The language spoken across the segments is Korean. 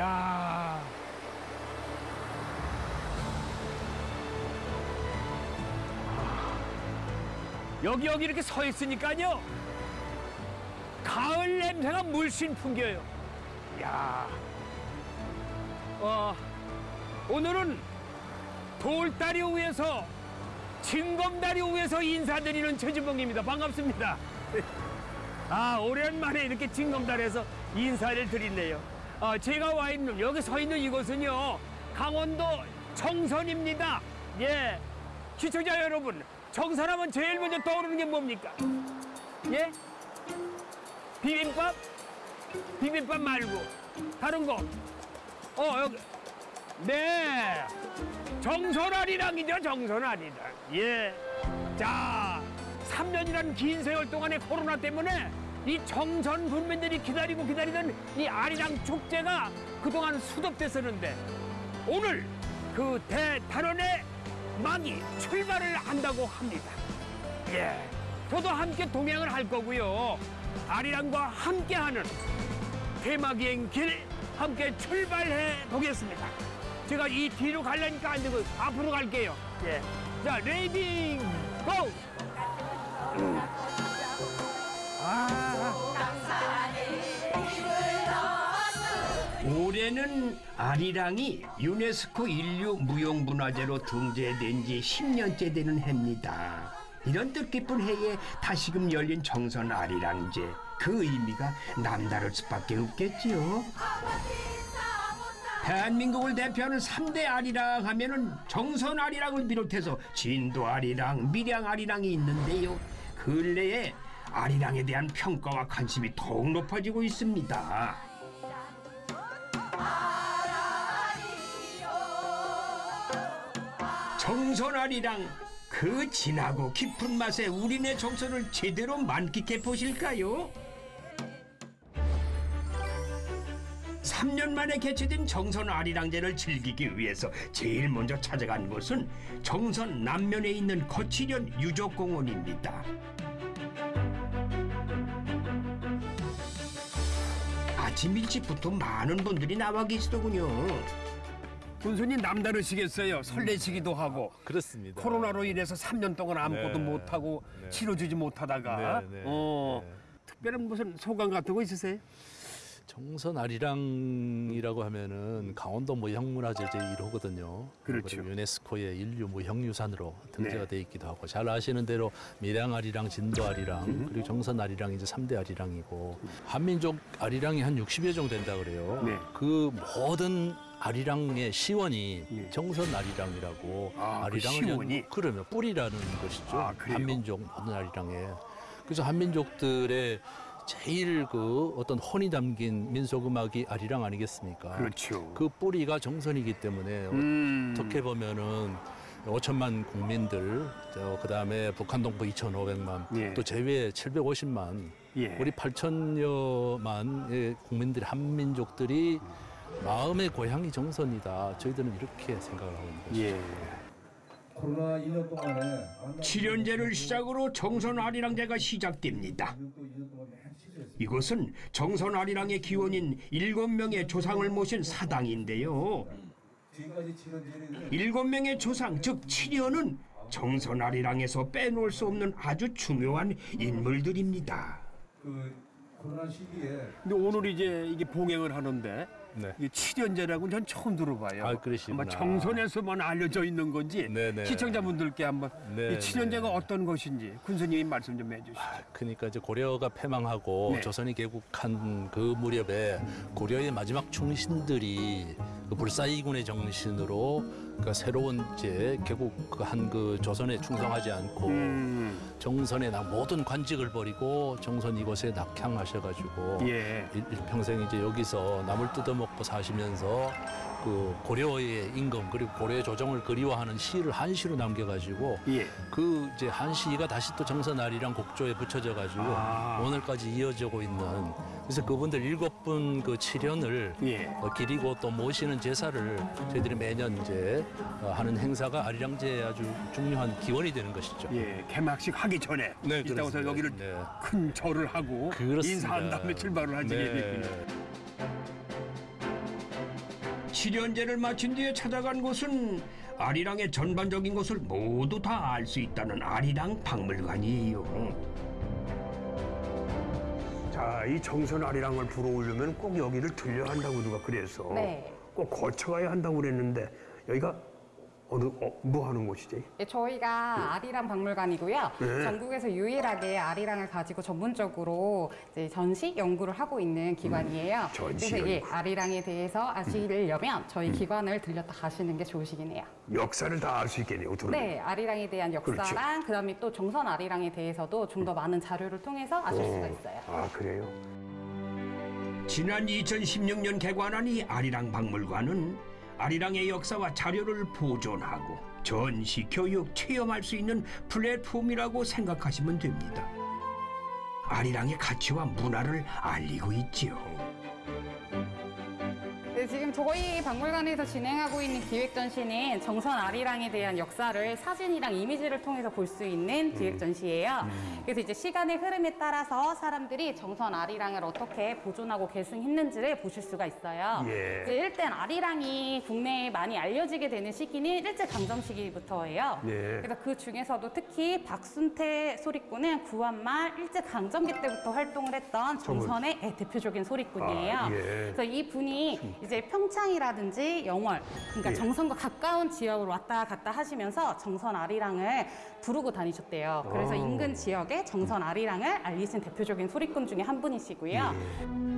야. 여기 여기 이렇게 서 있으니까요. 가을 냄새가 물씬 풍겨요. 야. 어, 오늘은 돌다리 위에서 징검다리 위에서 인사드리는 최진봉입니다. 반갑습니다. 아, 오랜만에 이렇게 징검다리에서 인사를 드리네요. 아, 제가 와 있는, 여기 서 있는 이곳은요, 강원도 정선입니다. 예. 시청자 여러분, 정선하면 제일 먼저 떠오르는 게 뭡니까? 예? 비빔밥? 비빔밥 말고, 다른 거. 어, 여기. 네. 정선아리랑이죠, 정선아리랑. 예. 자, 3년이라는 긴 세월 동안의 코로나 때문에 이 정선 군민들이 기다리고 기다리던 이 아리랑 축제가 그동안 수독됐었는데 오늘 그 대단원의 막이 출발을 한다고 합니다. 예. 저도 함께 동행을 할 거고요. 아리랑과 함께하는 대마기행 길 함께 출발해 보겠습니다. 제가 이 뒤로 가려니까 안 되고 앞으로 갈게요. 예. 자, ready go! 음. 아. 올해는 아리랑이 유네스코 인류 무형문화재로 등재된 지 10년째 되는 해입니다. 이런 뜻깊은 해에 다시금 열린 정선 아리랑제 그 의미가 남다를 수밖에 없겠지요. 대한민국을 대표하는 3대 아리랑 하면은 정선 아리랑을 비롯해서 진도 아리랑, 밀양 아리랑이 있는데요. 근래에 아리랑에 대한 평가와 관심이 더욱 높아지고 있습니다. 정선 아리랑 그 진하고 깊은 맛에 우리네 정선을 제대로 만끽해 보실까요? 3년 만에 개최된 정선 아리랑제를 즐기기 위해서 제일 먼저 찾아간 곳은 정선 남면에 있는 거치련 유적공원입니다. 아침 일찍부터 많은 분들이 나와 계시더군요. 군수님 남다르시겠어요. 설레시기도 하고. 그렇습니다. 코로나로 인해서 3년 동안 아무것도 네. 못하고 네. 치러주지 못하다가 네, 네, 어, 네. 특별한 무슨 소감 같은 거 있으세요? 정선 아리랑이라고 하면은 강원도 무형문화재 제 1호거든요. 그렇죠. 유네스코의 인류 무형유산으로 등재가 네. 돼 있기도 하고 잘 아시는 대로 밀양 아리랑, 진도 아리랑, 음. 그리고 정선 아리랑 이제 삼대 아리랑이고 한민족 아리랑이 한 60여 종 된다 그래요. 네. 그 모든 아리랑의 시원이 예. 정선 아리랑이라고 아, 그 시원이? 연- 그러면 뿌리라는 것이죠. 아? 한민족 모든 아리랑에. 그래서 한민족들의 제일 그 어떤 혼이 담긴 민속 음악이 아리랑 아니겠습니까? 그렇죠. 그 뿌리가 정선이기 때문에 음. 어떻게 보면은 5천만 국민들, 저 그다음에 북한 동포 2,500만, 예. 또 제외 750만, 예. 우리 8천여만의 국민들이 한민족들이 마음의 고향이 정선이다. 저희들은 이렇게 생각을 하고 있는 것이죠. 예. 코로나 2년 동안에 칠연제를 시작으로 정선 아리랑제가 시작됩니다. 이곳은 정선 아리랑의 기원인 일곱 명의 조상을 모신 사당인데요. 일곱 명의 조상, 즉 칠연은 정선 아리랑에서 빼놓을 수 없는 아주 중요한 인물들입니다. 그 코로나 시기에 근데 오늘 이제 이게 봉행을 하는데 네. 이게 칠연제라고는 전 처음 들어봐요. 아, 그러시구나. 아마 정선에서만 알려져 있는 건지 네네. 시청자분들께 한번 네, 이 칠연제가 네. 어떤 것인지 군수님이 말씀 좀 해주시죠. 그러니까 이제 고려가 패망하고 네. 조선이 개국한 그 무렵에 고려의 마지막 충신들이 그 불사이군의 정신으로 그러니까 새로운 이제 개국한 그 조선에 충성하지 않고 음, 정선에 나 모든 관직을 버리고 정선 이곳에 낙향하셔가지고 예. 일, 일평생 이제 여기서 남을 뜯어먹고 사시면서 그 고려의 임금 그리고 고려의 조정을 그리워하는 시를 한시로 남겨가지고 예. 그 이제 한시가 다시 또 정선아리랑 곡조에 붙여져 가지고 아. 오늘까지 이어지고 있는 그래서 그분들 일곱 분 그 칠연을 예. 어, 기리고 또 모시는 제사를 저희들이 매년 이제 어, 하는 행사가 아리랑제의 아주 중요한 기원이 되는 것이죠. 예, 개막식 하기 전에 네, 이따가서 그렇습니다. 여기를 네. 큰 절을 하고 그렇습니다. 인사한 다음에 출발을 하시게 네. 되군요. 칠연제를 마친 뒤에 찾아간 곳은 아리랑의 전반적인 것을 모두 다 알 수 있다는 아리랑 박물관이에요. 자, 이 정선 아리랑을 불어오려면 꼭 여기를 들려야 한다고 누가 그래서 네. 꼭 거쳐가야 한다고 그랬는데 여기가 어느 어, 뭐 하는 곳이지? 네, 저희가 아리랑 박물관이고요. 네. 전국에서 유일하게 아리랑을 가지고 전문적으로 이제 전시 연구를 하고 있는 기관이에요. 전시 그래서 예, 연구. 아리랑에 대해서 아시려면 저희 기관을 들렸다 가시는 게 좋으시긴 해요. 역사를 다 알 수 있겠네요. 들으면. 네, 아리랑에 대한 그렇죠. 역사랑 그다음에 또 정선 아리랑에 대해서도 좀 더 많은 자료를 통해서 아실 수가 있어요. 아 그래요? 지난 2016년 개관한 이 아리랑 박물관은 아리랑의 역사와 자료를 보존하고 전시, 교육, 체험할 수 있는 플랫폼이라고 생각하시면 됩니다. 아리랑의 가치와 문화를 알리고 있지요. 네, 지금 저희 박물관에서 진행하고 있는 기획 전시는 정선 아리랑에 대한 역사를 사진이랑 이미지를 통해서 볼 수 있는 기획 전시예요. 그래서 이제 시간의 흐름에 따라서 사람들이 정선 아리랑을 어떻게 보존하고 계승했는지를 보실 수가 있어요. 예. 이제 일단 아리랑이 국내에 많이 알려지게 되는 시기는 일제 강점 시기부터예요. 예. 그래서 그 중에서도 특히 박순태 소리꾼은 구한말 일제 강점기 때부터 활동을 했던 정선의 예, 대표적인 소리꾼이에요. 아, 예. 그래서 이 분이 이제 평창이라든지 영월, 그러니까 예. 정선과 가까운 지역으로 왔다 갔다 하시면서 정선 아리랑을 부르고 다니셨대요. 그래서 아. 인근 지역에 정선 아리랑을 알리신 대표적인 소리꾼 중에 한 분이시고요. 예.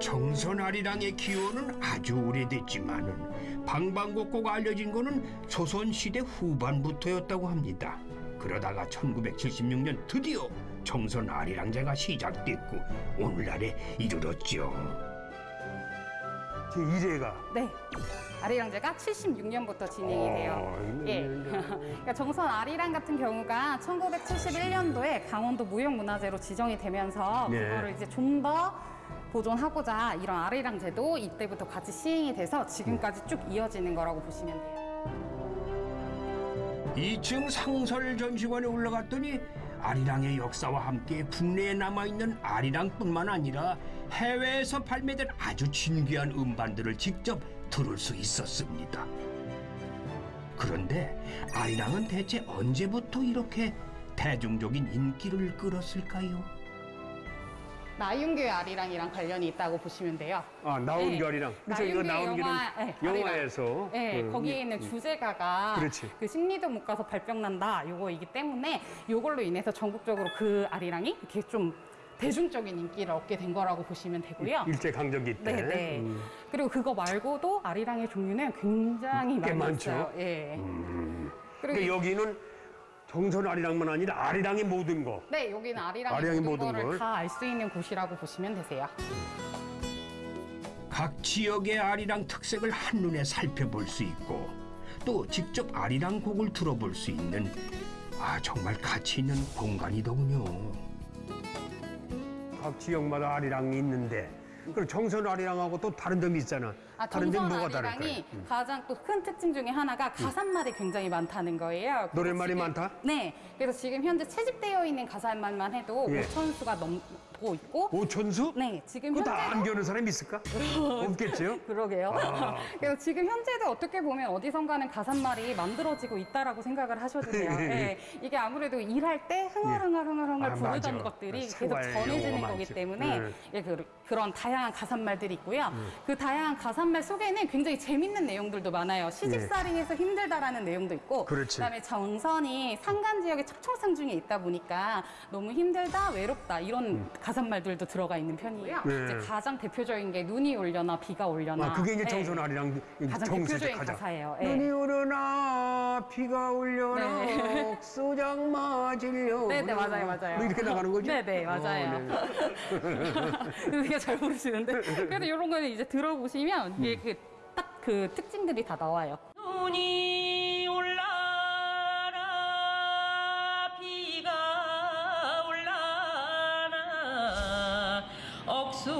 정선 아리랑의 기원은 아주 오래됐지만은 방방곡곡 알려진 거는 조선시대 후반부터였다고 합니다. 그러다가 1976년 드디어 정선 아리랑제가 시작됐고 오늘날에 이르렀죠. 제 1회가 네. 아리랑제가 76년부터 진행이 어, 돼요. 이거 예. 그러니까 정선 아리랑 같은 경우가 1971년도에 강원도 무형문화재로 지정이 되면서 네. 그거를 이제 좀 더 보존하고자 이런 아리랑제도 이때부터 같이 시행이 돼서 지금까지 쭉 이어지는 거라고 보시면 돼요. 2층 상설 전시관에 올라갔더니 아리랑의 역사와 함께 국내에 남아있는 아리랑뿐만 아니라 해외에서 발매된 아주 진귀한 음반들을 직접 들을 수 있었습니다. 그런데 아리랑은 대체 언제부터 이렇게 대중적인 인기를 끌었을까요? 나윤교의 아리랑이랑 관련이 있다고 보시면 돼요. 아 나온 네. 결이랑 그래서 이거 나윤규 나온 결은 영화, 네, 영화에서 네, 음, 거기에 있는 주제가가 그렇지. 그 심리도 못 가서 발병 난다 요거이기 때문에 요걸로 인해서 전국적으로 그 아리랑이 이렇게 좀 대중적인 인기를 얻게 된 거라고 보시면 되고요. 일제 강점기 때. 네, 네. 음. 그리고 그거 말고도 아리랑의 종류는 굉장히 꽤 많이 많죠. 있어요. 예. 그리고 근데 여기는 정선 아리랑만 아니라 아리랑의 모든 거. 네, 여기는 아리랑의 아리랑의 모든, 모든 걸. 거를 다 알 수 있는 곳이라고 보시면 되세요. 각 지역의 아리랑 특색을 한눈에 살펴볼 수 있고 또 직접 아리랑 곡을 들어볼 수 있는 아 정말 가치 있는 공간이더군요. 각 지역마다 아리랑이 있는데 그리고 정선 아리랑하고 또 다른 점이 있잖아. 아, 다른 정선 뭐가 다를까요? 음. 가장 또 큰 특징 중에 하나가 가사말이 굉장히 많다는 거예요. 노랫말이 지금- 많다? 네. 그래서 지금 현재 채집되어 있는 가사말만 해도 예. 5천 수가 넘고 있고 오천수? 네, 지금 그거 다 현재도 안 겨는 사람이 있을까? 없겠죠? 그러게요. 아. 그래서 지금 현재도 어떻게 보면 어디선가는 가사말이 만들어지고 있다라고 생각을 하셔도 돼요. 예. 이게 아무래도 일할 때 흥얼흥얼 흥얼흥얼 아, 부르던 맞아. 것들이 계속 전해지는 거기. 때문에 네. 예, 그, 그런 다양한 가사말들이 있고요. 음. 그 다양한 가사말 속에는 굉장히 재밌는 내용들도 많아요. 시집살이해서 힘들다라는 내용도 있고, 네. 그렇지. 다음에 정선이 산간 지역의 척청산 중에 있다 보니까 너무 힘들다, 외롭다 이런 가사말들도 들어가 있는 편이에요. 음. 네. 이제 가장 대표적인 게 눈이 올려나 비가 올려나. 아, 그게 이제 네. 정선 아리랑 가장 대표적인 가장. 가사예요. 예. 눈이 오르나 비가 올려나 네. 옥수장 맞으려 네, 네, 맞아요, 맞아요. 뭐 이렇게 나가는 거죠? 네, 네, 맞아요. 어, 네. 되게 잘 모르시는데. 그래도 이런 거는 이제 들어보시면 음. 이게 그, 딱 그 특징들이 다 나와요. 눈이 올라라 비가 올라나 억수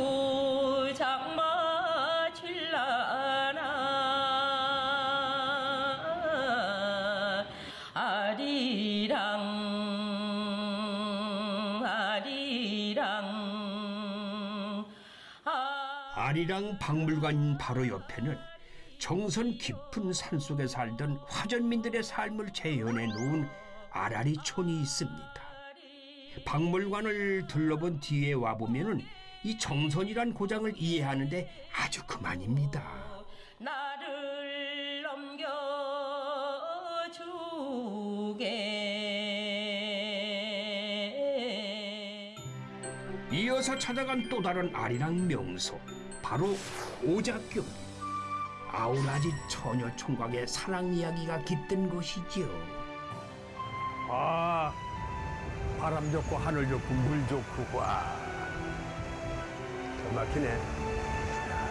아리랑 박물관 바로 옆에는 정선 깊은 산속에 살던 화전민들의 삶을 재현해 놓은 아라리촌이 있습니다. 박물관을 둘러본 뒤에 와 보면 은 이 정선이란 고장을 이해하는데 아주 그만입니다. 나를 넘겨주게 이어서 찾아간 또 다른 아리랑 명소 바로 오작교 아우라지 처녀 총각의 사랑 이야기가 깃든 곳이지요. 아 바람 좋고 하늘 좋고 물 좋고 와. 잘 막히네.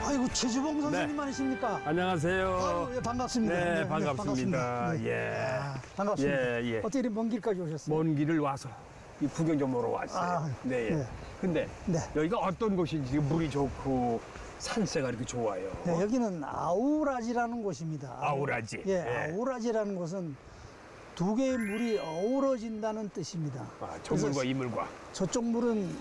아이고 최주봉 선생님 네. 아니십니까? 안녕하세요. 아유, 예, 반갑습니다. 네, 반갑습니다. 네. 예. 아, 반갑습니다. 예, 예. 어떻게 이렇게 먼 길까지 오셨어요? 먼 길을 와서 이 구경 좀 보러 왔어요. 아, 네. 예. 네. 근데 네. 여기가 어떤 곳인지 물이 좋고 산세가 이렇게 좋아요. 네, 여기는 아우라지라는 곳입니다. 아우라지. 예, 예. 아우라지라는 곳은 두 개의 물이 어우러진다는 뜻입니다. 아, 저 물과 그래서 이물과. 저쪽 물은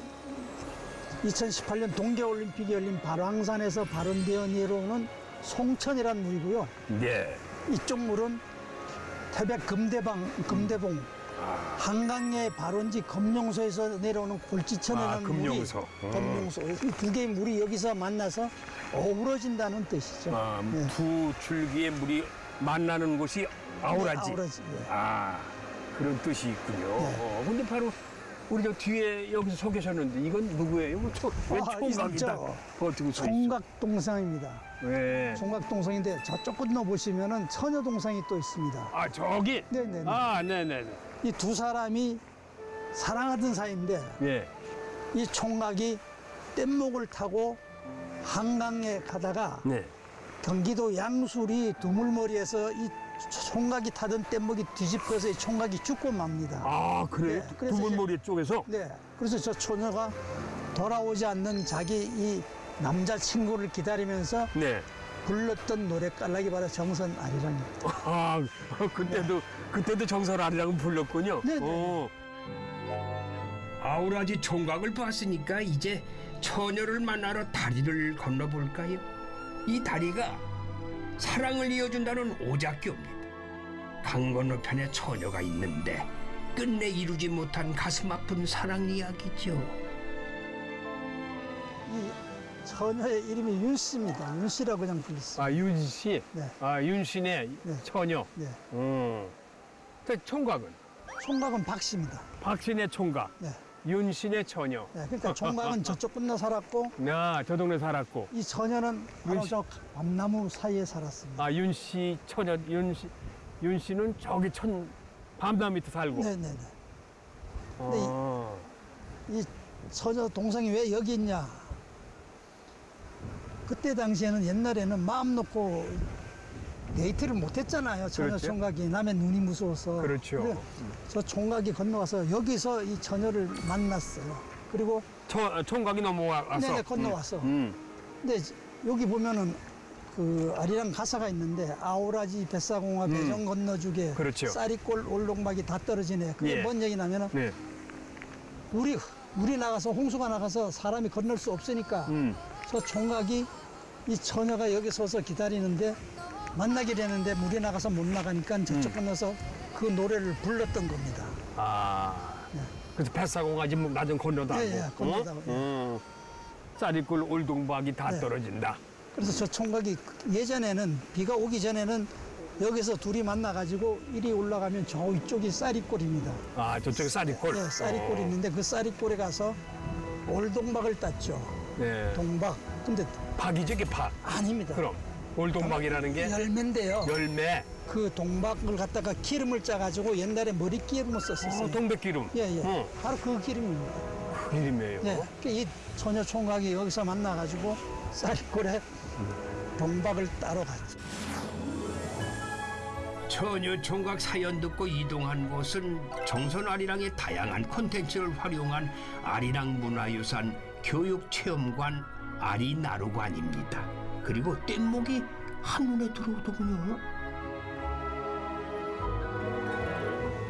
2018년 동계올림픽에 열린 발왕산에서 발원되어 내려오는 송천이라는 물이고요. 네. 이쪽 물은 태백 금대방, 금대봉, 아, 한강의 발원지 검룡소에서 내려오는 골지천이라는 아, 금룡소. 물이 어. 검룡소 이 두 개의 물이 여기서 만나서 어우러진다는 뜻이죠. 아, 네. 두 줄기의 물이 만나는 곳이 아우라지. 네, 아우라지. 예. 아, 그런 뜻이 있군요. 네. 어, 근데 바로 우리 저 뒤에 여기서 서 계셨는데 이건 누구예요? 뭐 초, 왜 아, 총각이 있죠. 다 버티고 서 있어? 총각동상입니다. 네. 총각동상인데 저쪽 건너 보시면은 처녀동상이 또 있습니다. 아, 저기? 네네네. 아, 네네네. 이 두 사람이 사랑하던 사이인데 예. 이 총각이 뗏목을 타고 한강에 가다가 네. 경기도 양술이 두물머리에서 이 총각이 타던 뗏목이 뒤집혀서 이 총각이 죽고 맙니다. 아, 그래요? 네, 두물머리 쪽에서? 네. 그래서 저 처녀가 돌아오지 않는 자기 이 남자친구를 기다리면서 네. 불렀던 노래 깔라기 바라 정선 아리랑입니다. 아, 그때도, 그때도 정설 아리랑은 불렀군요. 네네. 어. 아우라지 총각을 봤으니까 이제 처녀를 만나러 다리를 건너볼까요? 이 다리가 사랑을 이어준다는 오작교입니다. 강 건너편에 처녀가 있는데 끝내 이루지 못한 가슴 아픈 사랑 이야기죠. 이 처녀의 이름이 윤 씨입니다. 윤 씨라고 그냥 불렀어요. 아, 윤 씨? 네. 아, 윤신의 네. 처녀. 네. 음. 그 총각은? 총각은 박 씨입니다. 박신의 총각, 네. 윤신의 처녀. 네. 그러니까 총각은 저쪽 건너 살았고 아, 저 동네 살았고. 이 처녀는 바로 윤 씨. 저 밤나무 사이에 살았습니다. 아, 윤씨 처녀, 윤씨, 윤씨는 저기 천, 밤나무 밑에 살고. 네네네. 아, 이 처녀 동상이 왜 여기 있냐? 그때 당시에는 옛날에는 마음 놓고 데이트를 못 했잖아요. 처녀 그렇죠. 총각이 남의 눈이 무서워서. 그렇죠. 저 총각이 건너와서 여기서 이 처녀를 만났어요. 그리고 처, 총각이 넘어와서. 네네 건너와서. 음. 근데 여기 보면은 그 아리랑 가사가 있는데 아오라지 뱃사공화 배정 건너주게 음. 그렇죠. 쌀이골 올동박이 다 떨어지네. 그게 예. 뭔 얘기냐면은 네. 물이 물이 나가서 홍수가 나가서 사람이 건널 수 없으니까 음. 저 총각이 이 처녀가 여기 서서 기다리는데 만나게 되는데 물이 나가서 못 나가니까 저쪽 건너서 그 노래를 불렀던 겁니다. 아. 그래서 뱃사공까지 낮은 건너다. 예, 예, 건너다가, 예. 음. 쌀이꿀 올동박이 다 네. 떨어진다. 그래서 저 총각이 예전에는 비가 오기 전에는 여기서 둘이 만나가지고 이리 올라가면 저 위쪽이 쌀이골입니다. 아, 저쪽에 쌀이꿀. 네, 쌀이골이 어. 있는데 그 쌀이골에 가서 올동박을 땄죠. 네. 동박. 근데 박이 저게 박. 아닙니다. 그럼 올동박이라는 게 열매인데요. 열매. 그 동박을 갖다가 기름을 짜가지고 옛날에 머리 기름을 썼었어요. 어, 동백기름. 예, 예. 어, 바로 그 기름입니다. 그 이름이에요. 예. 그이 처녀 총각이 여기서 만나가지고 쌀골에 동박을 따러 갔죠. 처녀 총각 사연 듣고 이동한 곳은 정선 아리랑의 다양한 콘텐츠를 활용한 아리랑 문화유산 교육체험관 아리나루관입니다. 그리고 뗏목이 한눈에 들어오더군요.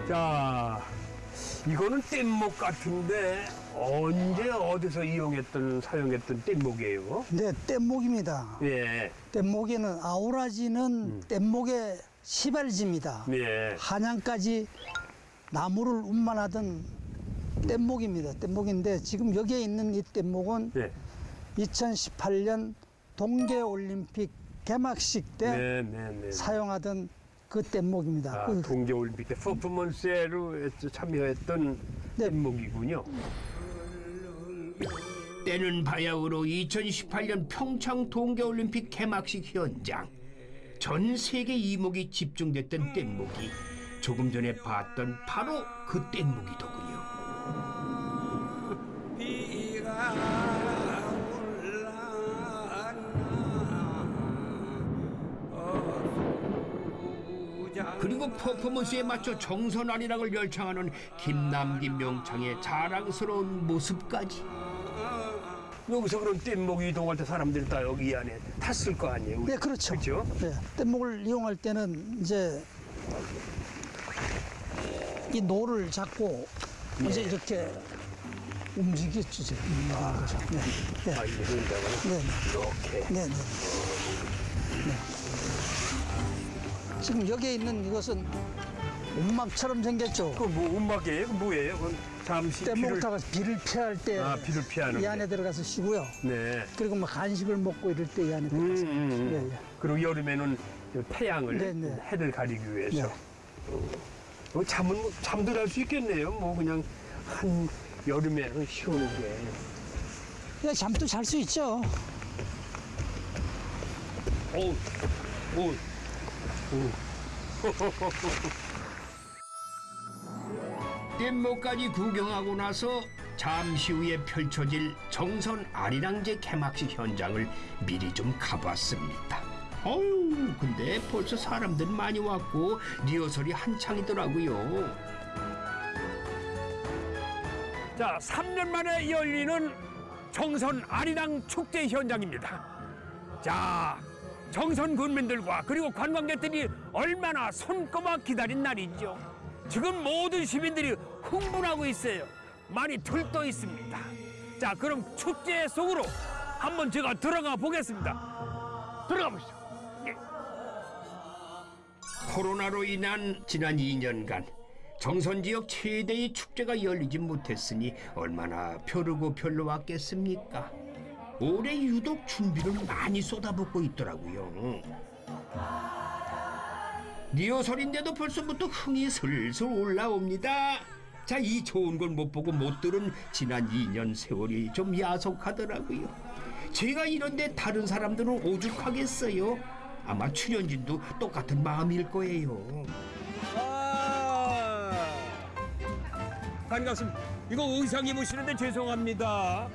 자, 이거는 뗏목 같은데 언제 어디서 이용했던 사용했던 뗏목이에요? 네, 뗏목입니다. 예, 뗏목에는 아우라지는 뗏목의 시발지입니다. 예. 한양까지 나무를 운반하던 뗏목입니다. 뗏목인데 지금 여기에 있는 이 뗏목은 예. 2018년 동계올림픽 개막식 때 네, 네, 네. 사용하던 그 뗏목입니다. 아, 그- 동계올림픽 때 퍼포먼스로 참여했던 네. 뗏목이군요. 때는 바야흐로 2018년 평창 동계올림픽 개막식 현장. 전 세계 이목이 집중됐던 뗏목이 조금 전에 봤던 바로 그 뗏목이더군요. 그리고 퍼포먼스에 맞춰 정선 아리랑을 열창하는 김남김 명창의 자랑스러운 모습까지. 여기서 그럼 뗏목 이동할 때 사람들이 다 여기 이 안에 탔을 거 아니에요? 네, 그렇죠. 그렇죠? 네, 뗏목을 이용할 때는 이제 이 노를 잡고 이제 이렇게 움직였죠. 움직이는 거죠. 네, 네, 아, 이게 그런다고요? 네, 이렇게. 네, 네. 네. 지금 여기에 있는 이것은 움막처럼 생겼죠. 그뭐 움막이에요? 그 뭐예요? 그건 잠시 뗏목 비를 타고 비를 피할 때이 아, 비를 피하는 안에 들어가서 쉬고요. 네. 그리고 뭐 간식을 먹고 이럴 때 이 안에 음, 들어가서. 음, 음. 예, 예. 그리고 여름에는 저 태양을 네, 네. 해를 가리기 위해서 네. 어, 잠은 뭐- 잘수 있겠네요. 뭐 그냥 한 여름에는 쉬우는 게. 그냥 잠도 잘 수 있죠. 오, 오, 뗏목까지 구경하고 나서 잠시 후에 펼쳐질 정선 아리랑제 개막식 현장을 미리 좀 가봤습니다. 어유 근데 벌써 사람들 많이 왔고 리허설이 한창이더라고요. 자, 3년 만에 열리는 정선 아리랑 축제 현장입니다. 자, 정선 군민들과 그리고 관광객들이 얼마나 손꼽아 기다린 날이죠. 지금 모든 시민들이 흥분하고 있어요. 많이 들떠 있습니다. 자, 그럼 축제 속으로 한번 제가 들어가 보겠습니다. 들어가 보시죠. 예. 코로나로 인한 지난 2년간 정선 지역 최대의 축제가 열리지 못했으니 얼마나 벼르고 별로 왔겠습니까? 올해 유독 준비를 많이 쏟아붓고 있더라고요. 리허설인데도 벌써부터 흥이 슬슬 올라옵니다. 자, 이 좋은 걸 못 보고 못 들은 지난 2년 세월이 좀 야속하더라고요. 제가 이런데 다른 사람들은 오죽하겠어요. 아마 출연진도 똑같은 마음일 거예요. 아, 반갑습니다. 이거 의상 입으시는데 죄송합니다.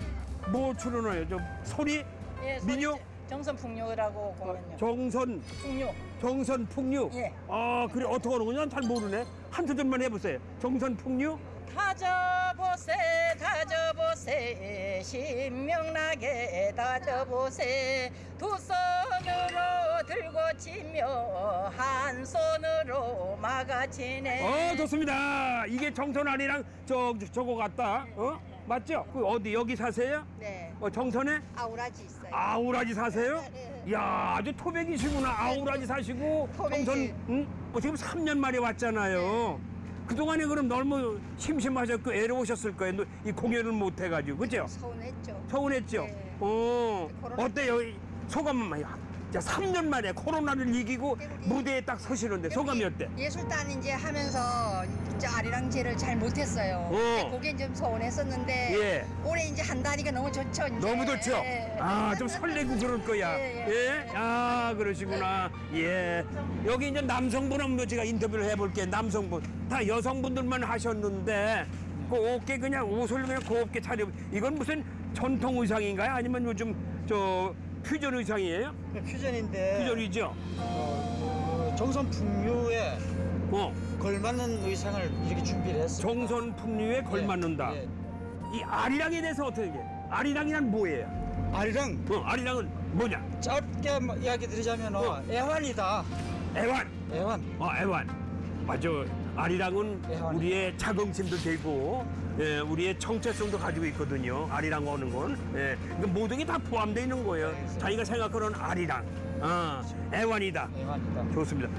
뭐 출연해요? 좀 소리? 예, 민요? 소리- 정선 풍류라고 공연요. 정선 풍류. 정선 풍류. 예. 아 그래 어떻게 하는 거냐? 잘 모르네. 한 소절만 해보세요. 정선 풍류. 다져보세 다져보세 신명나게 다져보세 두 손으로 들고 치며 한 손으로 막아치네 어 좋습니다. 이게 정선 아니랑 저 저거 같다. 어 맞죠? 그 어디 여기 사세요? 네 어 정선에 아우라지 있어요 아우라지 사세요? 네. 야 아주 토백이시구나. 아우라지 사시고 토백이. 정선 응? 어, 지금 3년 만에 왔잖아요. 그동안에 그럼 너무 심심하셨고 애로우셨을 거예요. 이 공연을 못 해가지고 그죠? 서운했죠 서운했죠? 네. 어 코로나 어때요? 이 소감만 자 3년 만에 코로나를 이기고 무대에 딱 서시는데 소감이 어때? 예술단 이제 하면서 저 아리랑제를 잘 못했어요. 어. 그게 좀 서운했었는데 예. 올해 이제 한다니까 너무 좋죠. 이제. 너무 좋죠? 예. 아, 좀 설레고 그럴 거야. 예, 예? 예. 아, 그러시구나. 예. 여기 이제 남성분 한번 제가 인터뷰를 해볼게요. 남성분. 다 여성분들만 하셨는데, 곱게 그냥 옷을 그냥 곱게 차려. 이건 무슨 전통 의상인가요? 아니면 요즘 저 퓨전 의상이에요? 퓨전인데 퓨전이죠? 정선 풍류에 어. 걸맞는 의상을 이렇게 준비를 했어요. 정선 풍류에 걸맞는다. 예, 예. 이 아리랑에 대해서 어떻게 해? 아리랑이란 뭐예요? 아리랑 어, 아리랑은 뭐냐? 짧게 뭐 이야기 드리자면 은 애환이다. 애완. 애환. 어, 애완. 맞아. 아리랑은 우리의 자긍심도 되고, 예, 우리의 정체성도 가지고 있거든요. 아리랑 오는 건. 예, 그러니까 모든 게 다 포함되어 있는 거예요. 자기가 생각하는 아리랑. 아, 애완이다. 애완이다. 좋습니다.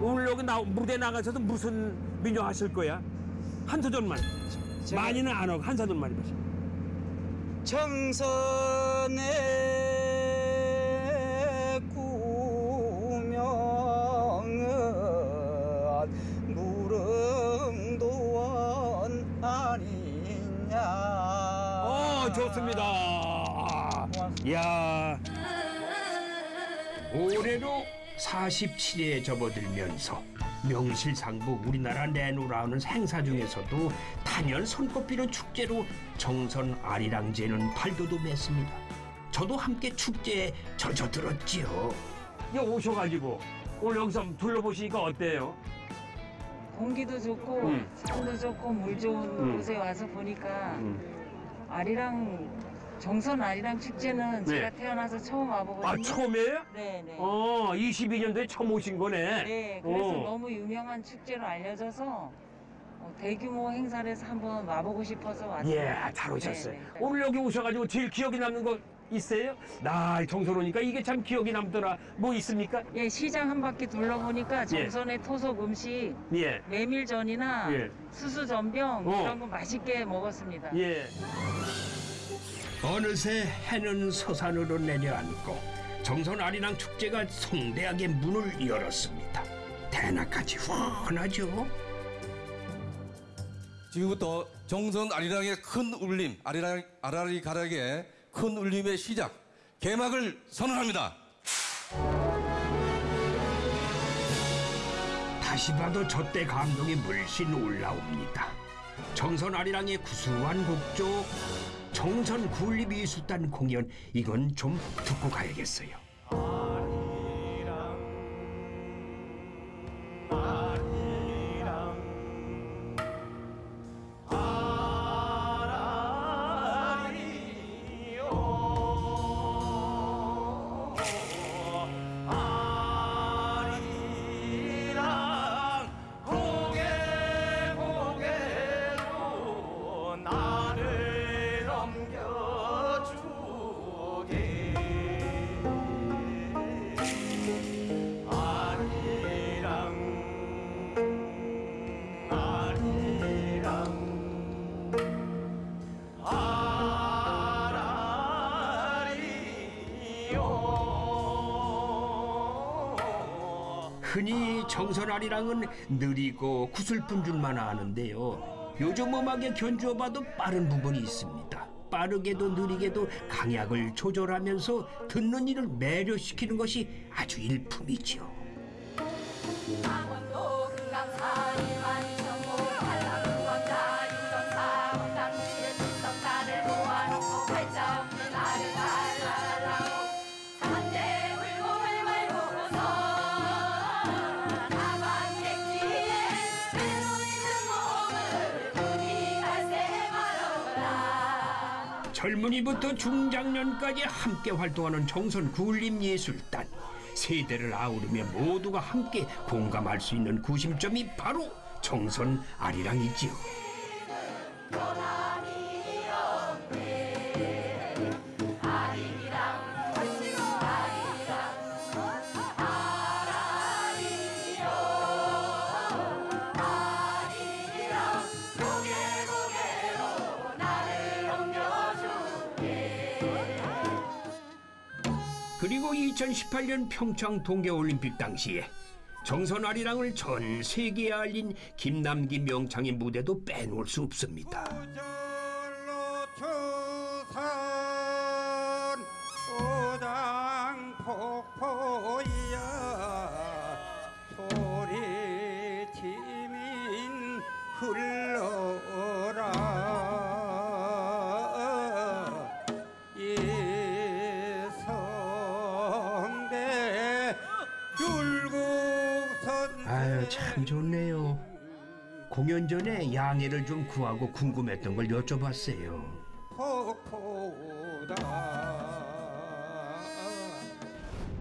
오늘 여기 나, 무대 나가서도 무슨 민요 하실 거야? 한 소절만. 많이는 안 하고 한 소절만 해보세요. 정선의 야, 올해로 47회에 접어들면서 명실상부 우리나라 내노라는 행사 중에서도 단연 손꼽히는 축제로 정선 아리랑제는 발돋움했습니다. 저도 함께 축제에 젖어들었지요. 이 오셔가지고 오늘 여기서 한번 둘러보시니까 어때요? 공기도 좋고 음. 산도 좋고 물 좋은 음. 곳에 와서 보니까 음. 아리랑 정선 아리랑 축제는 네. 제가 태어나서 처음 와보거든요. 아, 처음이에요? 네 네. 어, 22년도에 처음 오신 거네. 네, 그래서 어. 너무 유명한 축제로 알려져서 어, 대규모 행사를 해서 한번 와보고 싶어서 왔어요. 예, 잘 오셨어요. 네, 네. 오늘 여기 오셔가지고 제일 기억에 남는 거 있어요? 나 정선 오니까 이게 참 기억이 남더라. 뭐 있습니까? 예, 시장 한 바퀴 둘러보니까 정선의 토속 음식 예, 메밀전이나 예. 수수전병 어. 이런 거 맛있게 먹었습니다. 예. 어느새 해는 서산으로 내려앉고 정선 아리랑 축제가 성대하게 문을 열었습니다. 대낮까지 훤하죠. 지금부터 정선 아리랑의 큰 울림, 아리랑, 아라리 가락의 큰 울림의 시작, 개막을 선언합니다. 다시 봐도 저때 감동이 물씬 올라옵니다. 정선 아리랑의 구수한 곡조, 정선 굴리미술단 공연 이건 좀 듣고 가야겠어요. 아리랑은 느리고 구슬픈 줄만 아는데요. 요즘 음악에 견주어봐도 빠른 부분이 있습니다. 빠르게도 느리게도 강약을 조절하면서 듣는 이를 매료시키는 것이 아주 일품이지요. 젊은이부터 중장년까지 함께 활동하는 정선 굴림예술단 세대를 아우르며 모두가 함께 공감할 수 있는 구심점이 바로 정선 아리랑이지요. 2018년 평창 동계올림픽 당시에 정선 아리랑을 전 세계에 알린 김남기 명창의 무대도 빼놓을 수 없습니다. 참 좋네요. 공연 전에 양해를 좀 구하고 궁금했던 걸 여쭤봤어요. 폭포다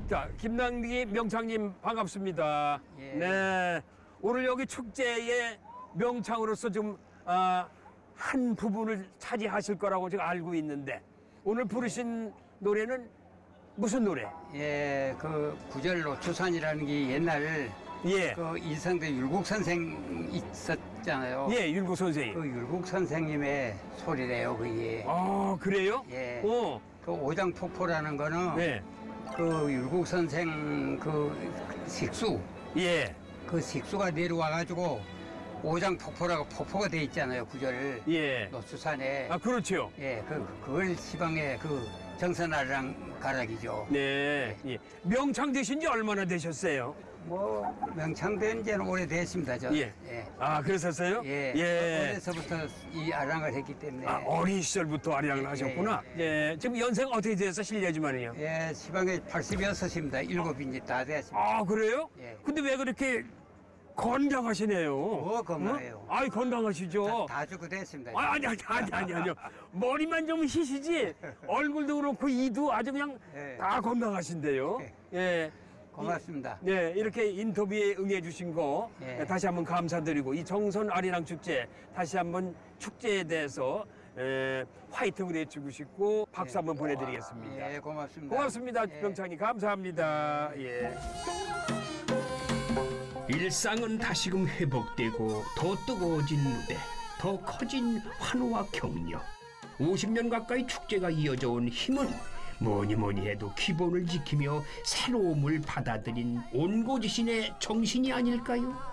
자, 김남기 명창님 반갑습니다. 예. 네. 오늘 여기 축제의 명창으로서 좀 아, 한 부분을 차지하실 거라고 제가 알고 있는데 오늘 부르신 노래는 무슨 노래? 예, 그 구절로 추산이라는 게 옛날 예. 그 이성대 율곡 선생 있었잖아요. 예, 율곡 선생님. 그 율곡 선생님의 소리래요, 그게. 아, 그래요? 예. 어. 그 오장폭포라는 거는 네. 그 율곡 선생 그 식수. 예. 그 식수가 내려와 가지고 오장폭포라고 폭포가 돼 있잖아요, 구절. 예. 노수산에. 아, 그렇죠. 예, 그 그걸 시방에 그 정선아리랑 가락이죠. 네. 예. 명창 되신 지 얼마나 되셨어요? 뭐 명창된 지는 오래됐습니다, 저. 예. 아, 그러셨어요? 예. 예. 어려서부터 이 아랑을 했기 때문에. 아, 어린 시절부터 아리랑을 하셨구나. 예. 지금 연세가 어떻게 되셔서 실례지만요. 예, 시방에 86입니다. 일곱인지 다 됐습니다. 아, 그래요? 예. 근데 왜 그렇게 건강하시네요? 뭐 건강해요. 아이, 건강하시죠? 다 죽고 됐습니다. 아, 아니, 아니, 아니, 아니, 아니요. 머리만 좀 희시지, 얼굴도 그렇고, 이도 아주 그냥 예. 다 건강하신데요. 예. 고맙습니다. 네, 이렇게 인터뷰에 응해주신 거 예. 다시 한번 감사드리고 이 정선 아리랑 축제 다시 한번 축제에 대해서 에, 화이팅을 해주고 싶고 박수 한번 보내드리겠습니다. 예, 고맙습니다. 고맙습니다, 예. 병창님 감사합니다. 예. 일상은 다시금 회복되고 더 뜨거워진 무대, 더 커진 환호와 격려. 50년 가까이 축제가 이어져 온 힘은 뭐니 뭐니 해도 기본을 지키며 새로움을 받아들인 온고지신의 정신이 아닐까요?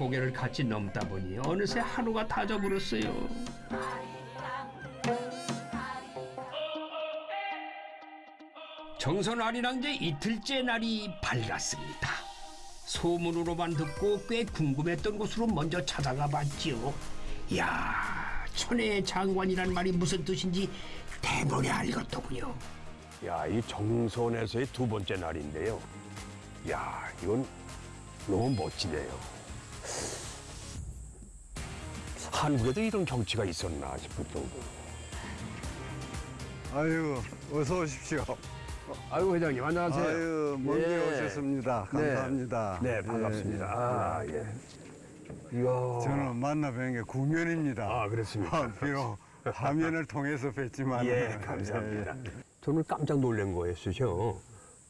고개를 같이 넘다 보니 어느새 하루가 다 져버렸어요. 정선 아리랑 제 이틀째 날이 밝았습니다. 소문으로만 듣고 꽤 궁금했던 곳으로 먼저 찾아가 봤지요. 야 천의 장관이란 말이 무슨 뜻인지 대본에 알겠더군요. 야, 이 정선에서의 두 번째 날인데요. 야, 이건 너무 멋지네요. 한국에도 이런 경치가 있었나 싶을 정도로. 아유, 어서 오십시오. 아유, 회장님, 안녕하세요. 아유, 먼길 예. 오셨습니다. 네. 감사합니다. 네, 반갑습니다. 아, 예. 이야. 저는 만나 뵌게 구면입니다. 아, 그렇습니까? 비록 화면을 통해서 뵀지만. 예, 감사합니다. 저는 깜짝 놀란 거였어요.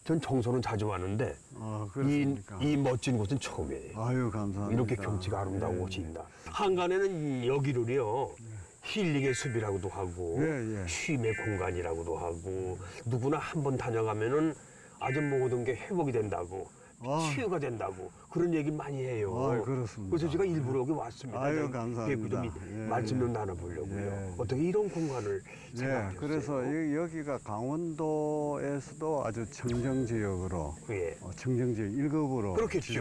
전 정선은 자주 왔는데 아, 이? 이 멋진 곳은 처음이에요. 아유, 감사합니다. 이렇게 경치가 아름다운 예, 곳이 있나. 한간에는 여기를요. 힐링의 숲이라고도 하고 예, 예. 쉼의 공간이라고도 하고 누구나 한 번 다녀가면은 아주 모든 게 회복이 된다고 아. 치유가 된다고 그런 얘기 많이 해요. 아, 그렇습니다. 그래서 제가 일부러 여기 왔습니다. 아유, 좀 감사합니다. 좀 이- 예, 말씀 좀 예. 나눠보려고요. 예. 어떻게 이런 공간을 예, 생각하셨어요? 그래서 여- 여기가 강원도에서도 아주 청정지역으로 예. 어, 청정지역 1급으로 그렇겠죠.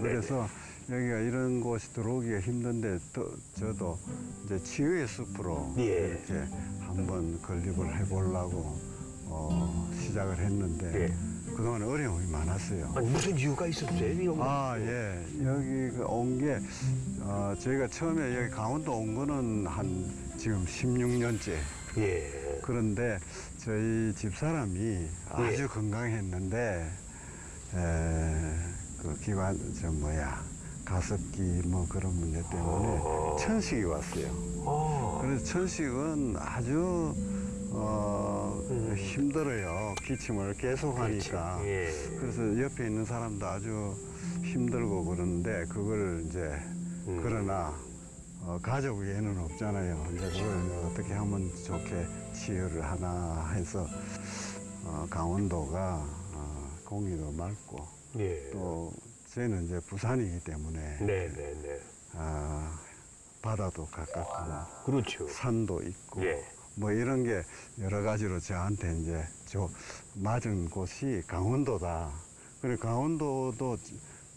그래서 여기가 이런 곳이 들어오기가 힘든데 또 저도 이제 치유의 숲으로 예. 이렇게 한번 건립을 해보려고 어, 시작을 했는데 예. 그동안 어려움이 많았어요. 아니, 무슨 이유가 있었어요? 거? 아, 예. 여기 온 게, 어, 저희가 처음에 여기 강원도 온 거는 한 지금 16년째. 예. 그런데 저희 집사람이 아주 건강했는데, 에, 그 기관, 저 뭐야, 가습기 뭐 그런 문제 때문에 천식이 왔어요. 아. 그래서 천식은 아주 어, 힘들어요. 기침을 계속 하니까. 예. 그래서 옆에 있는 사람도 아주 힘들고 그러는데 그걸 이제 그러나 어, 가족 외에는 없잖아요. 이제 그걸 어떻게 하면 좋게 치유를 하나 해서 어, 강원도가 어, 공기도 맑고 예. 또 저희는 이제 부산이기 때문에 네 네네. 아, 바다도 가깝고 그렇죠. 산도 있고 예. 뭐 이런 게 여러 가지로 저한테 이제 저 맞은 곳이 강원도다. 그리고 강원도도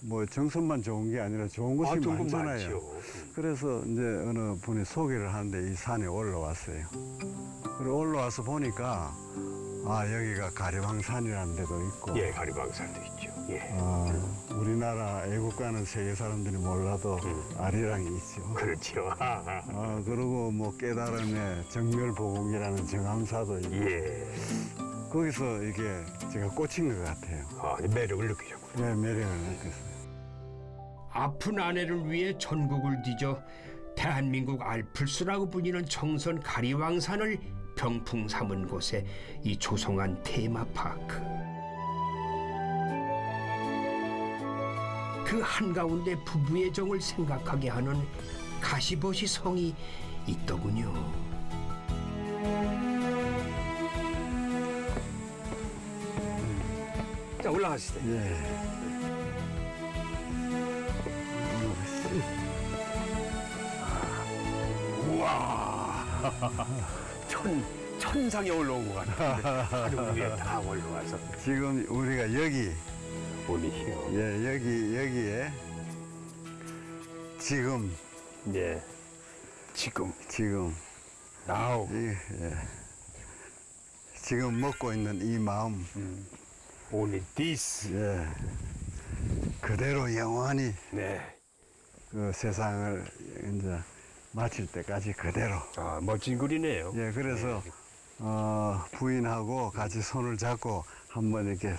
뭐 정선만 좋은 게 아니라 좋은 곳이 아, 좋은 곳 많잖아요. 많죠. 그래서 이제 어느 분이 소개를 하는데 이 산에 올라왔어요. 그리고 올라와서 보니까 아 여기가 가리방산이라는 데도 있고 예, 가리방산도 있죠. 예. 아, 우리나라 애국가는 세계 사람들이 몰라도 아리랑이 있죠. 음. 그렇죠. 아, 그리고 뭐 깨달음의 정멸보공이라는 정암사도 있고 예. 거기서 이게 제가 꽂힌 것 같아요. 아, 매력을 느끼셨군요. 네, 매력을 느꼈어요. 아픈 아내를 위해 전국을 뒤져 대한민국 알플스라고 불리는 정선 가리왕산을 병풍 삼은 곳에 이 조성한 테마파크. 그 한가운데 부부의 정을 생각하게 하는 가시버시 성이 있더군요. 자 올라가시죠. 예. 우와 천 천상에 올라온 것 같은데 하루 위에 다 올라와서 지금 우리가 여기 보이시오. 예, 여기 여기에 지금 예. 지금 지금 나우 이, 예. 지금 먹고 있는 이 마음 only this 예. 그대로 영원히 네. 그 세상을 이제 마칠 때까지 그대로 아 멋진 글이네요. 예, 그래서 어, 부인하고 같이 손을 잡고 한번 이렇게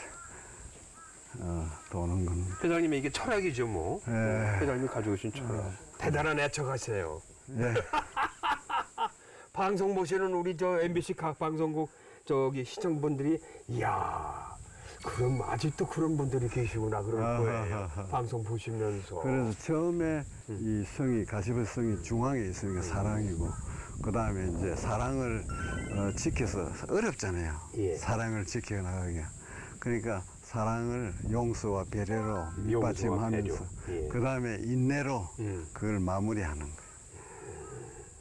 어, 도는 겁니다. 회장님의 이게 철학이죠 뭐. 예. 회장님이 가지고 오신 철학. 대단한 애청하세요. 예. 방송 보시는 우리 저 MBC 각 방송국 저기 시청분들이 이야 그럼 아직도 그런 분들이 계시구나 그럴 거예요. 아하하하. 방송 보시면서. 그래서 처음에 이 성이 가시버 성이 중앙에 있으니까 사랑이고 그 다음에 이제 사랑을 어, 지켜서 어렵잖아요. 예. 사랑을 지켜나가기. 그러니까 사랑을 용서와 배려로 밑받침하면서. 예. 그 다음에 인내로 음. 그걸 마무리하는 거예요.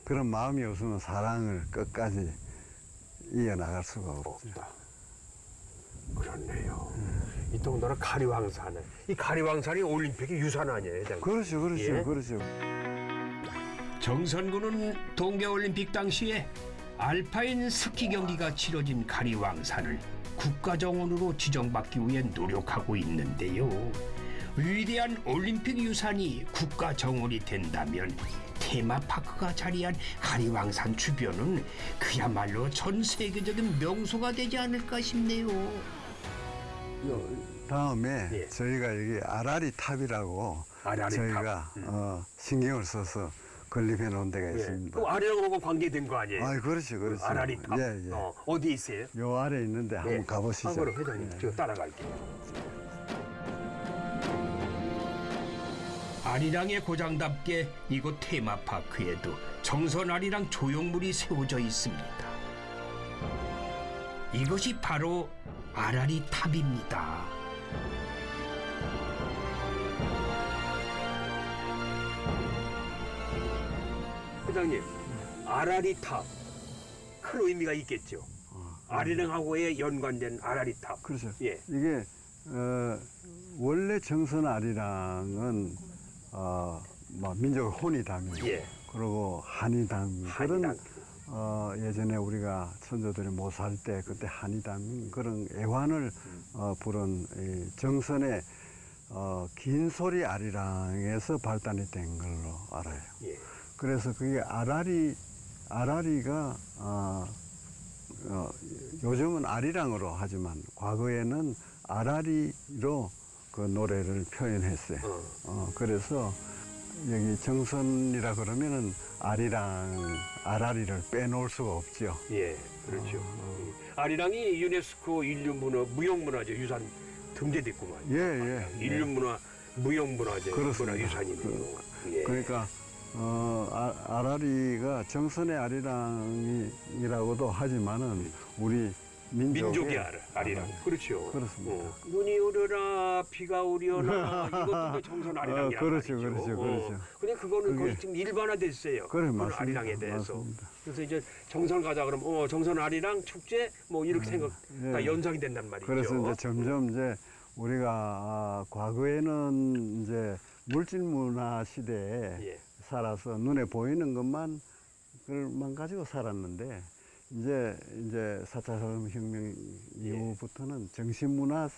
그런 마음이 없으면 사랑을 끝까지 이어나갈 수가 없죠. 없다. 그렇네요. 이 동네는 가리왕산에 이 가리왕산이 올림픽의 유산 아니에요, 회장님? 그렇죠, 그렇죠, 예. 그렇죠. 정선군은 동계올림픽 당시에 알파인 스키 경기가 치러진 가리왕산을 국가정원으로 지정받기 위해 노력하고 있는데요. 위대한 올림픽 유산이 국가정원이 된다면 테마파크가 자리한 가리왕산 주변은 그야말로 전 세계적인 명소가 되지 않을까 싶네요. 다음에 예. 저희가 여기 아라리 탑이라고 아라리 저희가 탑. 음. 어, 신경을 써서 건립해 놓은 데가 있습니다. 그 아리랑하고 관계된 거 아니에요? 아, 그렇죠, 그렇죠. 아라리 탑. 예, 예. 어, 어디 있어요? 요 아래 있는데 한번 예. 가보시죠. 아, 그럼 회장님, 예. 제가 따라갈게요. 아리랑의 고장답게 이곳 테마파크에도 정선 아리랑 조형물이 세워져 있습니다. 이것이 바로 아라리 탑입니다. 회장님, 아라리 탑. 큰 의미가 있겠죠. 아리랑하고의 연관된 아라리 탑. 그렇죠. 예. 이게 어, 원래 정선 아리랑은 어, 뭐 민족 혼이다면 예. 그리고 한이당 한이당. 그런 어, 예전에 우리가 선조들이 못 살 때 그때 한이당 그런 애환을 어, 부른 이 정선의 어, 긴 소리 아리랑에서 발단이 된 걸로 알아요. 예. 그래서 그게 아라리 아라리가 어, 어, 요즘은 아리랑으로 하지만 과거에는 아라리로 그 노래를 표현했어요. 어. 어, 그래서 여기 정선이라 그러면은 아리랑 아라리를 빼놓을 수가 없죠. 예, 그렇죠. 음. 아리랑이 유네스코 인류문화 무형문화재 유산 등재됐구만. 예, 예. 인류문화 무형문화재 그렇습니다. 문화유산이네요. 예. 그러니까 어, 아, 아라리가 정선의 아리랑이라고도 하지만은 우리 민족의, 알아, 아리랑. 그렇죠. 그렇습니다. 어, 눈이 오려나 비가 오려나 이것도 그 정선 아리랑이란 어, 그렇죠, 말이죠. 그렇죠, 어. 그렇죠. 근데 그거는 거의 지금 일반화됐어요. 그래, 맞습니다. 아리랑에 대해서. 맞습니다. 그래서 이제 정선 가자 그러면 어 정선 아리랑 축제 뭐 이렇게 생각 다 예. 연상이 된단 말이죠. 그래서 이제 점점 이제 우리가 아, 과거에는 이제 물질 문화 시대에 예. 살아서 눈에 보이는 것만 그만 가지고 살았는데 이제 이제 4차 산업혁명 이후부터는 정신 문화로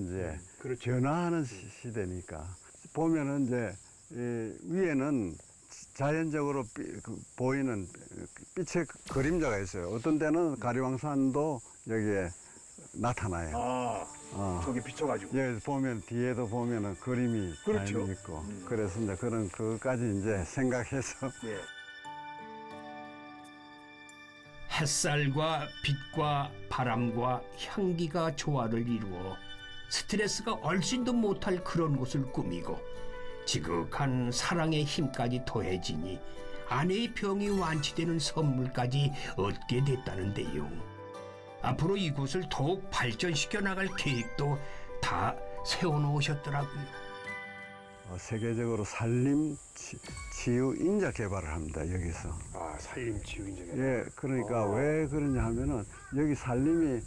이제 변화하는 시- 시대니까 보면은 이제 이 위에는 자연적으로 삐- 그 보이는 빛의 그림자가 있어요. 어떤 때는 가리왕산도 여기에 나타나요. 아, 어. 저기 비춰가지고. 예, 보면 뒤에도 보면은 그림이 그렇죠. 많이 있고 그래서 이제 그런 그것까지 이제 생각해서 예. 햇살과 빛과 바람과 향기가 조화를 이루어 스트레스가 얼씬도 못할 그런 곳을 꾸미고 지극한 사랑의 힘까지 더해지니 아내의 병이 완치되는 선물까지 얻게 됐다는데요. 앞으로 이곳을 더욱 발전시켜 나갈 계획도 다 세워놓으셨더라고요. 어, 세계적으로 산림 치, 치유 인자 개발을 합니다 여기서. 아, 산림 치유 인자 예, 그러니까 어. 왜 그러냐 하면은 여기 산림이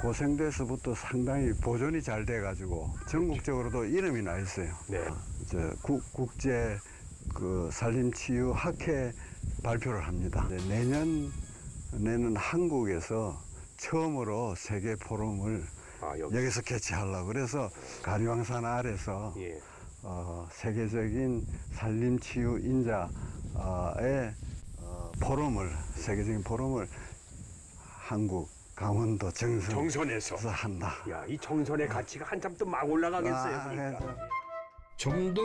고생돼서부터 상당히 보존이 잘 돼가지고 전국적으로도 이름이 나 있어요. 네. 이제 국, 국제 그 산림 치유 학회 발표를 합니다. 이제 내년에는 한국에서 처음으로 세계 포럼을 아, 여기. 여기 서 개최하려고 그래서 가리왕산 아래서 예. 어, 세계적인 산림치유 인자의 어, 포럼을 세계적인 포럼을 한국 강원도 정선 정선에서 한다. 야, 이 정선의 가치가 한참 또 막 올라가겠어요. 아, 그러니까. 좀더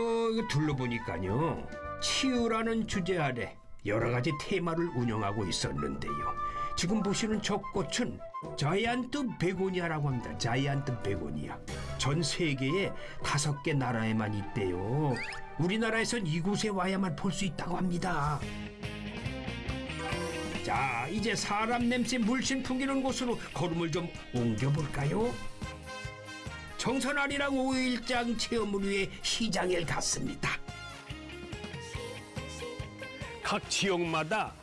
둘러보니까요. 치유라는 주제 아래 여러 가지 테마를 운영하고 있었는데요. 지금 보시는 저 꽃은 자이안트 베고니아라고 합니다. 자이안트 베고니아. 전 세계에 다섯 개 나라에만 있대요. 우리나라에선 이곳에 와야만 볼 수 있다고 합니다. 자, 이제 사람 냄새 물씬 풍기는 곳으로 걸음을 좀 옮겨볼까요? 정선아리랑 5일장 체험을 위해 시장에 갔습니다. 각 지역마다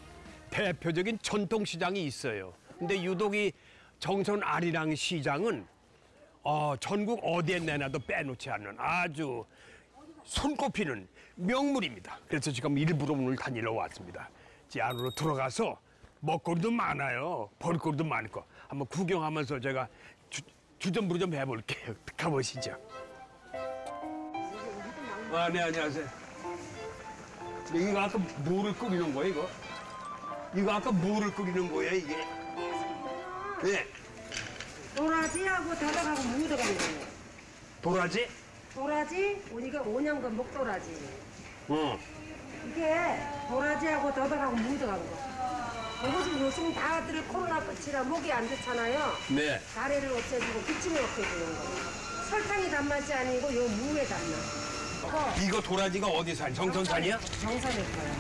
대표적인 전통 시장이 있어요. 근데 유독 이 정선 아리랑 시장은 어, 전국 어디에 내놔도 빼놓지 않는 아주 손꼽히는 명물입니다. 그래서 지금 일부러 오늘 다니러 왔습니다. 이 안으로 들어가서 먹거리도 많아요. 볼거리도 많고 한번 구경하면서 제가 주, 주전부리 좀 해볼게요. 가보시죠. 아, 네, 안녕하세요. 이거 아까 뭐를 끓이는 거야, 이거? 이거 아까 뭐를 끓이는 거야, 이게? 예, 도라지하고 다닥하고 무 들어가는 거예요. 도라지? 도라지, 우리가 5년간 목도라지. 응. 이게 도라지하고 다닥하고 무 들어가는 거. 이것은 요즘 다들 코로나 끝이라 목이 안 좋잖아요. 네. 가래를 없애주고 기침을 없애주는 거. 설탕이 단맛이 아니고 요 무의 단맛. 어, 이거 도라지가 어디 산? 정선산이야? 정선일 거예요.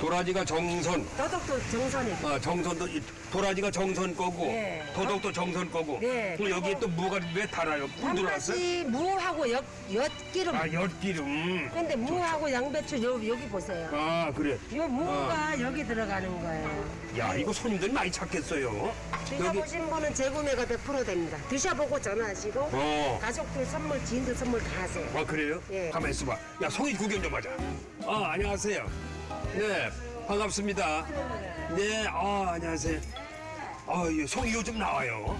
도라지가 정선. 더덕도 정선일 거예요. 어, 정선도, 이 도라지가 정선 거고, 네. 도덕도 정선 거고. 네. 그럼 여기에 또 무가 왜 달아요? 꿀 들어왔어요? 단맛이 무하고 엿, 엿기름. 아, 엿기름. 근데 무하고 양배추 요, 여기 보세요. 아, 그래. 요 무가 여기 들어가는 거예요. 야, 이거 손님들이 많이 찾겠어요. 드셔보신 분은 재구매가 100% 됩니다. 드셔보고 전화하시고 어. 가족들 선물, 지인들 선물 다 하세요. 아 그래요? 예. 가만 있어봐. 야 송이 구경 좀 하자. 아 안녕하세요. 네 반갑습니다. 네, 아 안녕하세요. 아 예, 송이 요즘 나와요.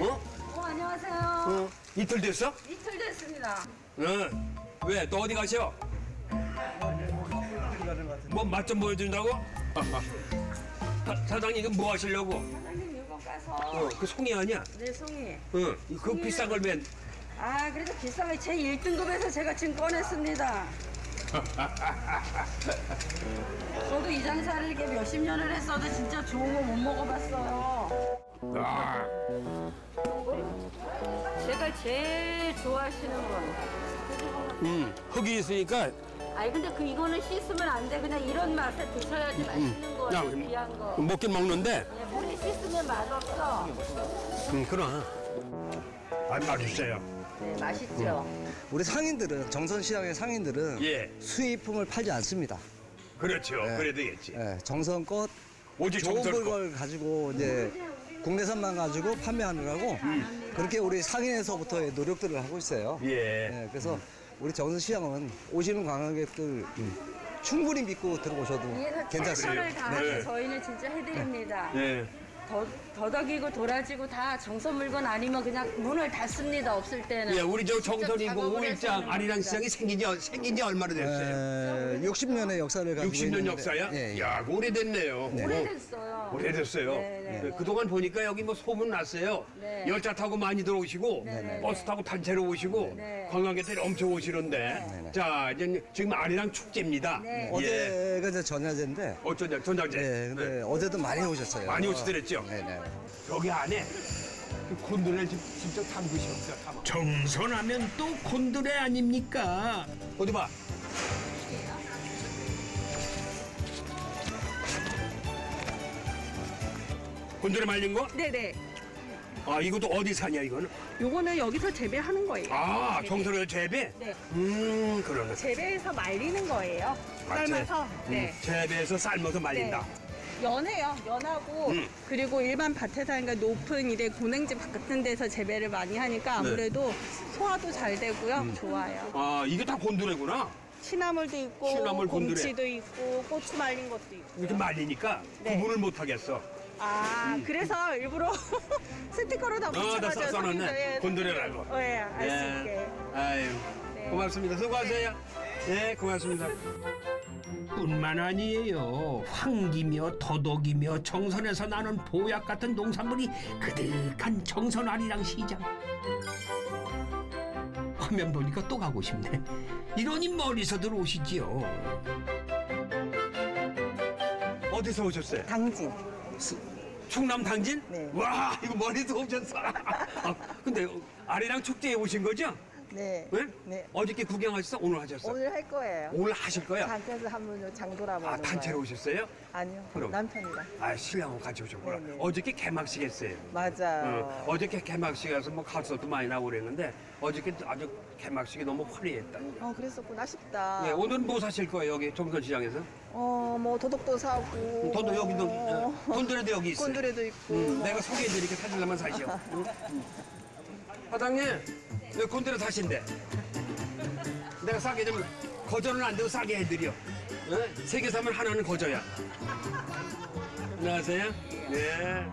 어? 어, 안녕하세요. 어? 이틀 됐어? 이틀 됐습니다. 응. 왜? 또 어디 가셔? 뭐 맛 좀 보여준다고? 사, 사장님 이거 뭐 하시려고? 사장님 이거 가서. 어, 그 송이 아니야? 네, 송이. 응. 그 비싼 걸 맨. 아, 그래도 비싼 거제 1등급에서 제가 지금 꺼냈습니다. 저도 이 장사를 이렇게 몇십 년을 했어도 진짜 좋은 거 못 먹어봤어요. 아. 제가 제일 좋아하시는 건. 음, 흙이 있으니까 아니 근데 그 이거는 씻으면 안 돼. 그냥 이런 맛에 드셔야지 맛있는 거예요. 귀한 거. 먹긴 먹는데, 예, 물에 씻으면 맛없어. 음, 그럼. 아, 맛있어요. 네, 맛있죠. 우리 상인들은 정선시장의 상인들은 예. 수입품을 팔지 않습니다. 그렇죠. 예. 그래도 되겠지. 예, 정성껏 오직 좋은 정성껏. 걸 가지고 이제 국내산만 가지고 판매하느라고 그렇게 우리 상인에서부터의 노력들을 하고 있어요. 예. 그래서 우리 정선시장은 오시는 관광객들 충분히 믿고 들어오셔도 최선을 괜찮습니다. 다해서 네. 저희는 진짜 해드립니다. 네. 더, 더덕이고 도라지고 다 정선 물건 아니면 그냥 문을 닫습니다. 없을 때는. 예, 우리 저 정선이고 오일장 아리랑. 시장이 생긴 지, 생긴 지 얼마나 됐어요? 60년의 역사를 가지고 60년 있는데, 역사야? 예, 예. 야, 오래됐네요. 네. 오래됐어요. 오래됐어요. 네, 네, 네, 네. 그동안 보니까 여기 뭐 소문 났어요. 네. 열차 타고 많이 들어오시고 네, 네, 버스 타고 단체로 오시고 네. 관광객들이 엄청 오시는데 자 이제 지금 아리랑 축제입니다. 네. 예. 어제가 이제 전야제인데 어쩌냐 전자제. 네, 근데 어제도 많이 오셨어요. 많이 오시더랬죠. 네네. 여기 안에 그 곤드레를 직- 직접 담그셨어요. 정선하면 또 곤드레 아닙니까? 어디 봐. 곤드레 말린 거? 네네. 아 이것도 어디 사냐 이거는? 요거는 여기서 재배하는 거예요. 아 네. 정선을 재배? 네. 음 그러네. 재배해서 말리는 거예요. 삶아서. 네. 음, 재배해서 삶아서 말린다. 연해요. 연하고 음. 그리고 일반 밭에서 하니까 높은 이래 고냉지 같은 데서 재배를 많이 하니까 아무래도 소화도 잘 되고요. 음. 좋아요. 아 이게 다 곤드레구나. 시나물도 있고 시나물 곤드레. 곰치도 있고 고추 말린 것도 있고. 이렇게 말리니까 네. 구분을 못 하겠어. 아 음. 그래서 일부러 스티커로 다 아, 다 붙여가지고 써놨네. 곤드레라고. 예, 알수 예. 있게. 아유, 네. 고맙습니다. 수고하세요. 네, 고맙습니다. 뿐만 아니에요. 황기며 더덕이며 정선에서 나는 보약 같은 농산물이 그득한 정선 아리랑 시장. 화면 보니까 또 가고 싶네. 이러니 멀리서들 오시지요. 어디서 오셨어요? 당진. 충남 당진? 네. 와, 이거 멀리서 오셨어. 아, 근데 아리랑 축제에 오신 거죠? 네. 네? 네. 어저께 구경하셨어? 오늘 하셨어? 오늘 할 거예요. 오늘 하실 거야? 단체에서 한번 장 돌아보는 아, 단체로 거예요. 오셨어요? 아니요. 그럼. 남편이랑. 아, 신랑하고 같이 오셨구나. 네네. 어저께 개막식 했어요. 맞아요. 어, 어저께 개막식 가서 뭐 가수도 많이 나오고 그랬는데 어저께 아주 개막식이 너무 화려했다. 어, 그랬었구나. 아쉽다. 네, 오늘은 뭐 사실 거예요, 여기 정선시장에서? 어, 뭐 도덕도 사고. 돈도 여기도, 어, 어, 곤드레도 여기 있어요. 곤드레도 있고. 음, 내가 소개해드리니까 사실라만 사시오. 응? 응. 사장님, 여기 곤드레 사신대. 내가 싸게 좀 거절은 안 되고 싸게 해드려. 어? 세개 사면 하나는 거저야. 안녕하세요. 네.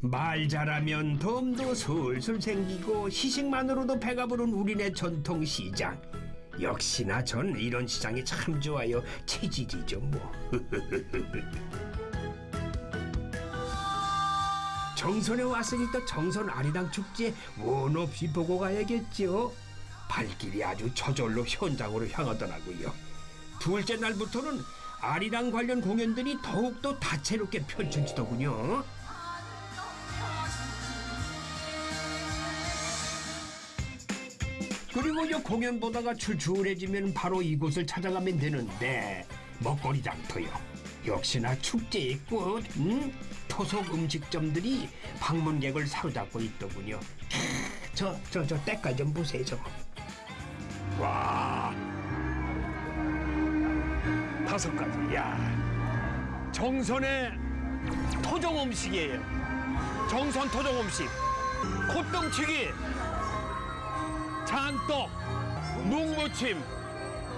말 잘하면 덤도 술술 생기고 시식만으로도 배가 부른 우리네 전통 시장. 역시나 전 이런 시장이 참 좋아요. 체질이죠 뭐. 정선에 왔으니 또 정선 아리랑 축제 원 없이 보고 가야겠죠. 발길이 아주 저절로 현장으로 향하더라고요. 둘째 날부터는 아리랑 관련 공연들이 더욱더 다채롭게 펼쳐지더군요. 그리고 이 공연 보다가 출출해지면 바로 이곳을 찾아가면 되는데 먹거리 장터요. 역시나 축제의 꽃, 음? 토속 음식점들이 방문객을 사로잡고 있더군요. 저, 저, 저 때깔 좀 보세요, 저거. 와. 다섯 가지, 야. 정선의 토종 음식이에요. 정선 토종 음식. 콧등치기, 장떡, 묵무침.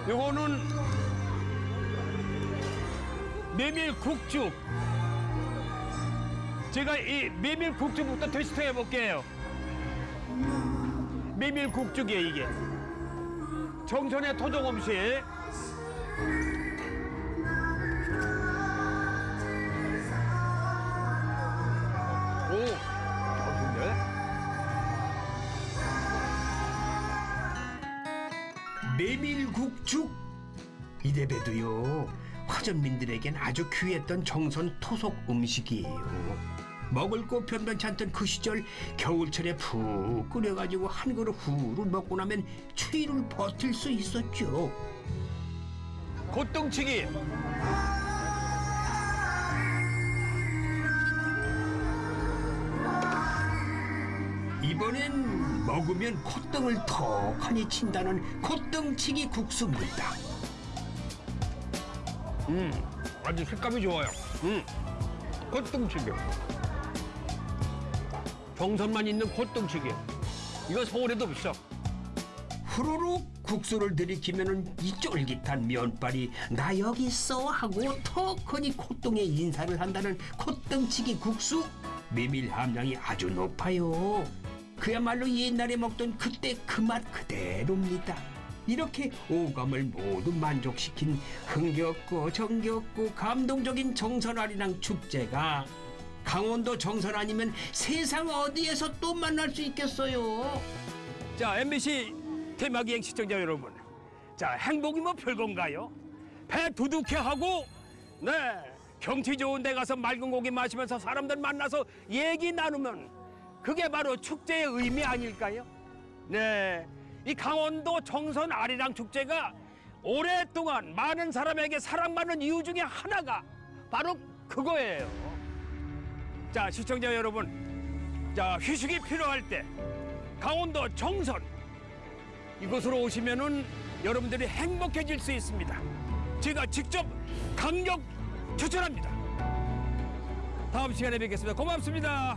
요거는 메밀국죽. 제가 이 메밀국죽부터 테스트 해볼게요. 메밀국죽이에요, 이게. 정선의 토종 음식. 메밀국죽 이래봬도요 화전민들에겐 아주 귀했던 정선 토속 음식이에요 먹을 거 변변치 않던 그 시절 겨울철에 푹 끓여가지고 한 그릇 후루 먹고 나면 추위를 버틸 수 있었죠 콧등치기 이번엔 먹으면 콧등을 턱하니 친다는 콧등치기 국수입니다. 음, 아주 색감이 좋아요. 음, 콧등치기. 정선만 있는 콧등치기예요. 이거 서울에도 없어. 후루룩 국수를 들이키면은 이 쫄깃한 면발이 나 여기 있어 하고 더 크니 콧등에 인사를 한다는 콧등치기 국수 메밀 함량이 아주 높아요. 그야말로 옛날에 먹던 그때 그 맛 그대로입니다. 이렇게 오감을 모두 만족시킨 흥겹고 정겹고 감동적인 정선아리랑 축제가 강원도 정선 아니면 세상 어디에서 또 만날 수 있겠어요. 자, MBC 테마기행 시청자 여러분. 자, 행복이 뭐 별건가요? 배 두둑해 하고, 네, 경치 좋은 데 가서 맑은 고기 마시면서 사람들 만나서 얘기 나누면 그게 바로 축제의 의미 아닐까요? 네, 이 강원도 정선 아리랑 축제가 오랫동안 많은 사람에게 사랑받는 이유 중에 하나가 바로 그거예요. 자, 시청자 여러분. 자, 휴식이 필요할 때 강원도 정선 이곳으로 오시면은 여러분들이 행복해질 수 있습니다. 제가 직접 강력 추천합니다. 다음 시간에 뵙겠습니다. 고맙습니다.